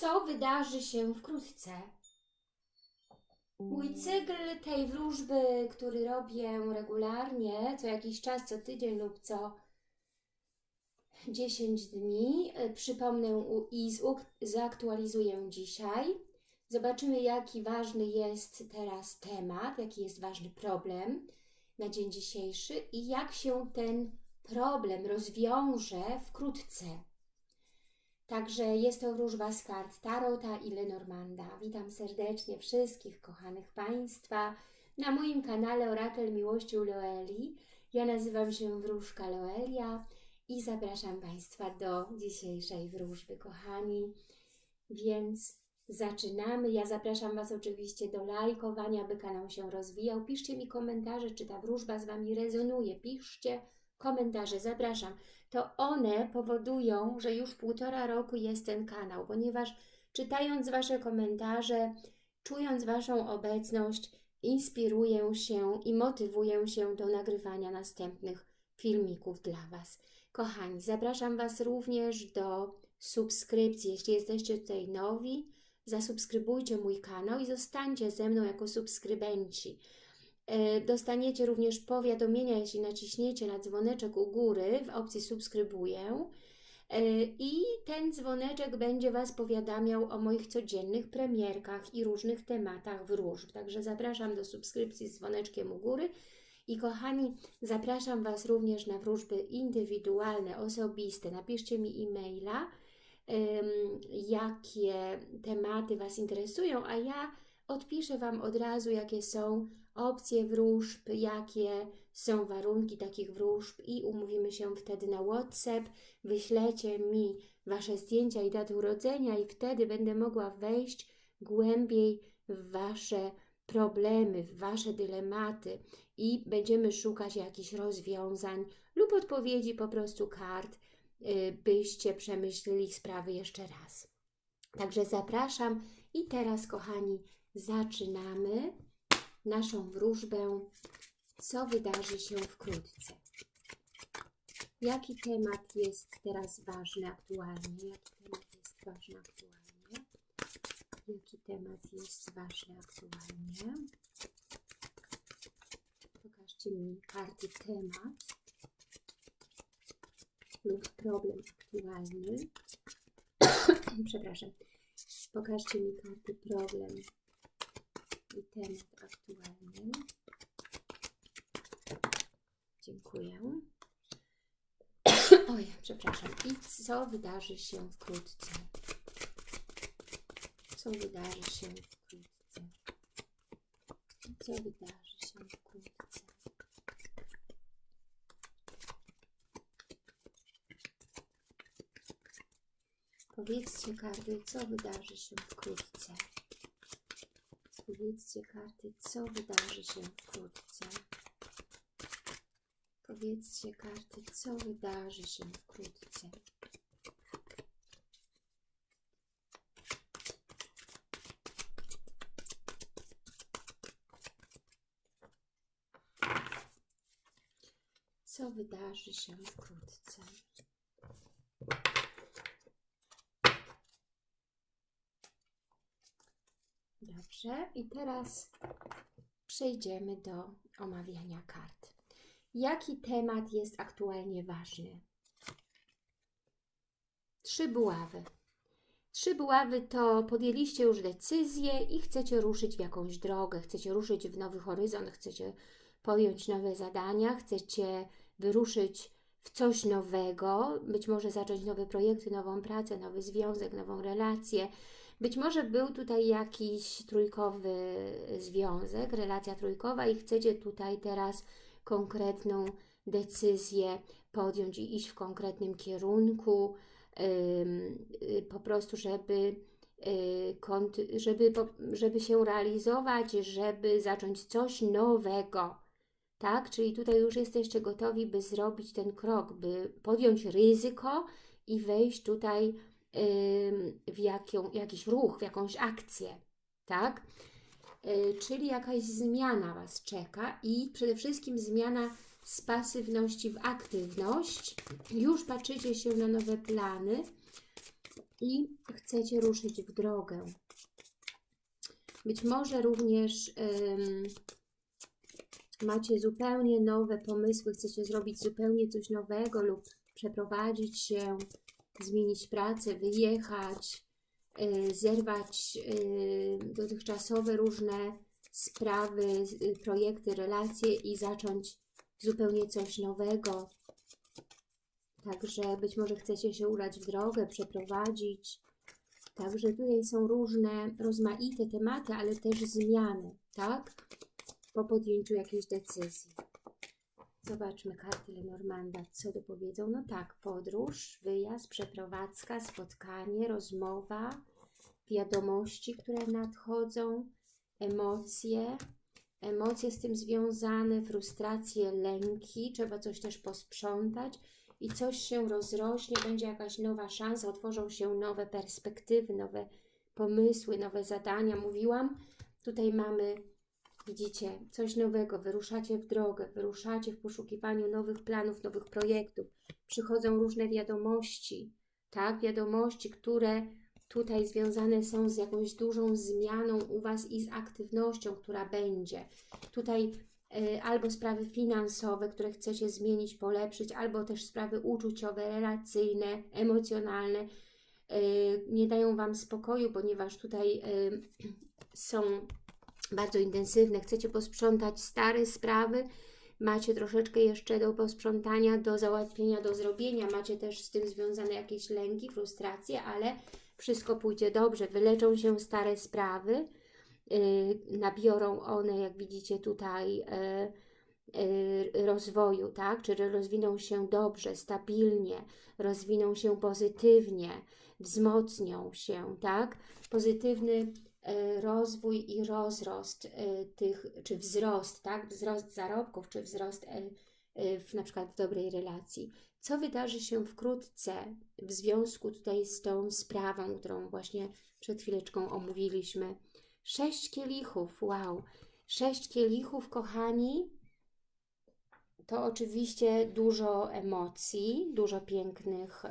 co wydarzy się wkrótce. Mój cykl tej wróżby, który robię regularnie, co jakiś czas, co tydzień lub co 10 dni, y, przypomnę i zaktualizuję dzisiaj. Zobaczymy, jaki ważny jest teraz temat, jaki jest ważny problem na dzień dzisiejszy i jak się ten problem rozwiąże wkrótce. Także jest to wróżba z kart Tarota i Lenormanda. Witam serdecznie wszystkich kochanych Państwa na moim kanale Orakel Miłości u Loeli. Ja nazywam się Wróżka Loelia i zapraszam Państwa do dzisiejszej wróżby, kochani. Więc zaczynamy. Ja zapraszam Was oczywiście do lajkowania, by kanał się rozwijał. Piszcie mi komentarze, czy ta wróżba z Wami rezonuje. Piszcie komentarze, zapraszam to one powodują, że już półtora roku jest ten kanał, ponieważ czytając Wasze komentarze, czując Waszą obecność, inspiruję się i motywuję się do nagrywania następnych filmików dla Was. Kochani, zapraszam Was również do subskrypcji. Jeśli jesteście tutaj nowi, zasubskrybujcie mój kanał i zostańcie ze mną jako subskrybenci. E, Dostaniecie również powiadomienia, jeśli naciśniecie na dzwoneczek u góry w opcji subskrybuję. E, I ten dzwoneczek będzie Was powiadamiał o moich codziennych premierkach i różnych tematach wróżb. Także zapraszam do subskrypcji z dzwoneczkiem u góry. I kochani, zapraszam Was również na wróżby indywidualne, osobiste. Napiszcie mi e-maila, em, jakie tematy Was interesują, a ja odpiszę Wam od razu, jakie są opcje wróżb, jakie są warunki takich wróżb i umówimy się wtedy na WhatsApp. Wyślecie mi Wasze zdjęcia i daty urodzenia i wtedy będę mogła wejść głębiej w Wasze problemy, w Wasze dylematy i będziemy szukać jakichś rozwiązań lub odpowiedzi po prostu kart, y, byście przemyśleli sprawy jeszcze raz. Także zapraszam i teraz, kochani, zaczynamy naszą wróżbę, co wydarzy się wkrótce. Jaki temat jest teraz ważny aktualnie? Jaki temat jest ważny aktualnie? Jaki temat jest ważny aktualnie? Pokażcie mi karty temat lub problem aktualny. Przepraszam. Pokażcie mi karty problem temat aktualny. Dziękuję. Oj, przepraszam. I co wydarzy się wkrótce? Co wydarzy się wkrótce? Co wydarzy się wkrótce? Powiedzcie karty, co wydarzy się wkrótce. Powiedzcie karty, co wydarzy się wkrótce. Powiedzcie karty, co wydarzy się wkrótce. Co wydarzy się wkrótce? Dobrze, i teraz przejdziemy do omawiania kart. Jaki temat jest aktualnie ważny? Trzy buławy. Trzy buławy to podjęliście już decyzję i chcecie ruszyć w jakąś drogę, chcecie ruszyć w nowy horyzont, chcecie podjąć nowe zadania, chcecie wyruszyć w coś nowego, być może zacząć nowe projekty, nową pracę, nowy związek, nową relację. Być może był tutaj jakiś trójkowy związek, relacja trójkowa i chcecie tutaj teraz konkretną decyzję podjąć i iść w konkretnym kierunku, y, po prostu, żeby, y, żeby, żeby się realizować, żeby zacząć coś nowego. Tak? Czyli tutaj już jesteście gotowi, by zrobić ten krok, by podjąć ryzyko i wejść tutaj w jakią, jakiś ruch, w jakąś akcję. Tak? Y, czyli jakaś zmiana Was czeka i przede wszystkim zmiana z pasywności w aktywność. Już patrzycie się na nowe plany, i chcecie ruszyć w drogę. Być może również ym, macie zupełnie nowe pomysły, chcecie zrobić zupełnie coś nowego lub przeprowadzić się, zmienić pracę, wyjechać, yy, zerwać yy, dotychczasowe różne sprawy, yy, projekty, relacje i zacząć zupełnie coś nowego. Także być może chcecie się udać w drogę, przeprowadzić. Także tutaj są różne, rozmaite tematy, ale też zmiany, tak? Po podjęciu jakiejś decyzji. Zobaczmy karty Lenormanda, co dopowiedzą. No tak, podróż, wyjazd, przeprowadzka, spotkanie, rozmowa, wiadomości, które nadchodzą, emocje, emocje z tym związane, frustracje, lęki, trzeba coś też posprzątać i coś się rozrośnie, będzie jakaś nowa szansa, otworzą się nowe perspektywy, nowe pomysły, nowe zadania. Mówiłam, tutaj mamy, widzicie, coś nowego, wyruszacie w drogę, wyruszacie w poszukiwaniu nowych planów, nowych projektów. Przychodzą różne wiadomości, tak, wiadomości, które tutaj związane są z jakąś dużą zmianą u Was i z aktywnością, która będzie. Tutaj y, albo sprawy finansowe, które chcecie zmienić, polepszyć, albo też sprawy uczuciowe, relacyjne, emocjonalne, y, nie dają Wam spokoju, ponieważ tutaj y, są bardzo intensywne. Chcecie posprzątać stare sprawy, macie troszeczkę jeszcze do posprzątania, do załatwienia, do zrobienia, macie też z tym związane jakieś lęki, frustracje, ale wszystko pójdzie dobrze, wyleczą się stare sprawy, yy, nabiorą one, jak widzicie tutaj, yy, yy, rozwoju, tak? Czyli rozwiną się dobrze, stabilnie, rozwiną się pozytywnie, wzmocnią się, tak? Pozytywny rozwój i rozrost yy, tych, czy wzrost, tak? Wzrost zarobków, czy wzrost yy, w, na przykład w dobrej relacji. Co wydarzy się wkrótce w związku tutaj z tą sprawą, którą właśnie przed chwileczką omówiliśmy? Sześć kielichów, wow! Sześć kielichów, kochani, to oczywiście dużo emocji, dużo pięknych,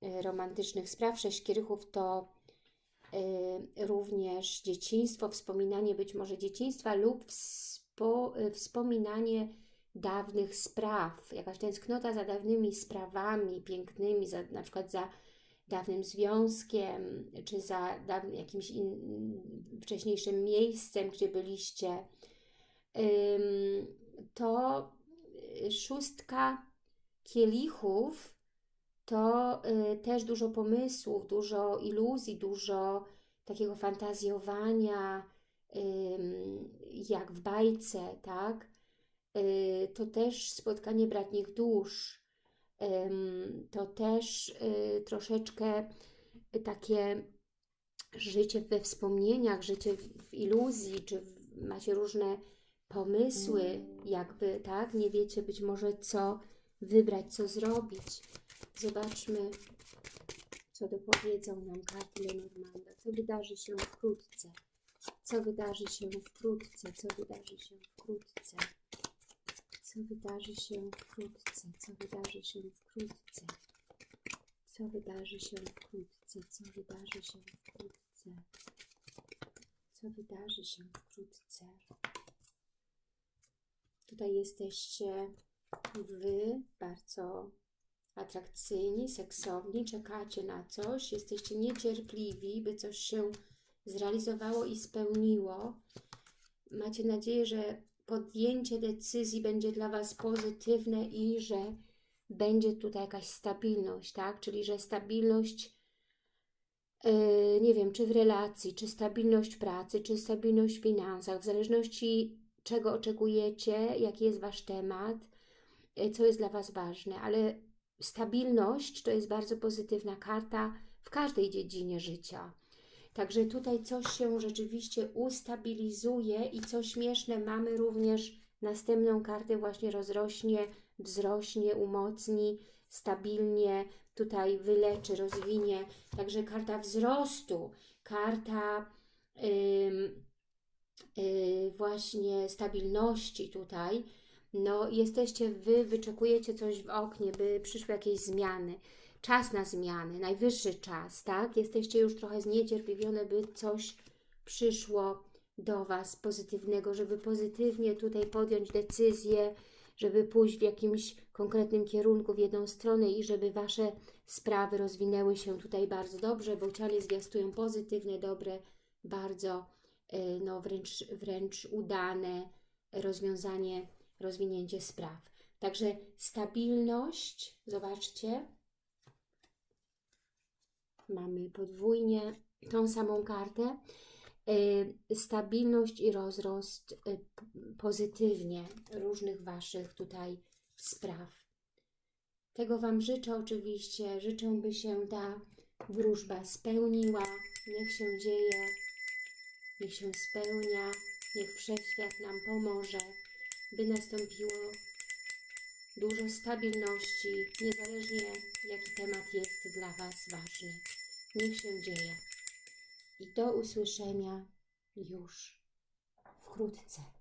yy, romantycznych spraw. Sześć kielichów to również dzieciństwo, wspominanie być może dzieciństwa lub wspo, yy, wspominanie dawnych spraw, jakaś tęsknota za dawnymi sprawami pięknymi, za, na przykład za dawnym związkiem, czy za dawnym, jakimś in, wcześniejszym miejscem, gdzie byliście, to y, szóstka kielichów to y, też dużo pomysłów, dużo iluzji, dużo takiego fantazjowania, jak w bajce, tak? Y, to też spotkanie bratnich dusz, to też y, troszeczkę takie życie we wspomnieniach, życie w iluzji, czy macie różne pomysły, jakby, tak? Nie wiecie być może co wybrać, co zrobić. Zobaczmy, co dopowiedzą nam karty Lenormanda. Co wydarzy się wkrótce? Co wydarzy się wkrótce? Co wydarzy się wkrótce? Co wydarzy się wkrótce? Co wydarzy się wkrótce? Co wydarzy się wkrótce? Co wydarzy się wkrótce? Co wydarzy się wkrótce? Tutaj jesteście Wy bardzo atrakcyjni, seksowni, czekacie na coś, jesteście niecierpliwi, by coś się zrealizowało i spełniło. Macie nadzieję, że podjęcie decyzji będzie dla Was pozytywne i że będzie tutaj jakaś stabilność, tak? Czyli, że stabilność, yy, nie wiem, czy w relacji, czy stabilność pracy, czy stabilność w finansach, w zależności czego oczekujecie, jaki jest Wasz temat, yy, co jest dla Was ważne, ale stabilność to jest bardzo pozytywna karta w każdej dziedzinie życia. Także tutaj coś się rzeczywiście ustabilizuje i co śmieszne, mamy również następną kartę właśnie rozrośnie, wzrośnie, umocni, stabilnie, tutaj wyleczy, rozwinie. Także karta wzrostu, karta yy, yy, właśnie stabilności tutaj. No, jesteście Wy, wyczekujecie coś w oknie, by przyszły jakieś zmiany. czas na zmiany, najwyższy czas, tak? Jesteście już trochę zniecierpliwione, by coś przyszło do Was pozytywnego, żeby pozytywnie tutaj podjąć decyzję, żeby pójść w jakimś konkretnym kierunku w jedną stronę i żeby Wasze sprawy rozwinęły się tutaj bardzo dobrze, bo cianie zwiastują pozytywne, dobre, bardzo y, no wręcz, wręcz udane rozwiązanie, rozwinięcie spraw. Także stabilność, zobaczcie, mamy podwójnie tą samą kartę, y, stabilność i rozrost y, pozytywnie różnych Waszych tutaj spraw. Tego Wam życzę oczywiście, życzę, by się ta wróżba spełniła, niech się dzieje, niech się spełnia, niech Wszechświat nam pomoże, by nastąpiło dużo stabilności, niezależnie jaki temat jest dla Was ważny. Niech się dzieje. I do usłyszenia już wkrótce.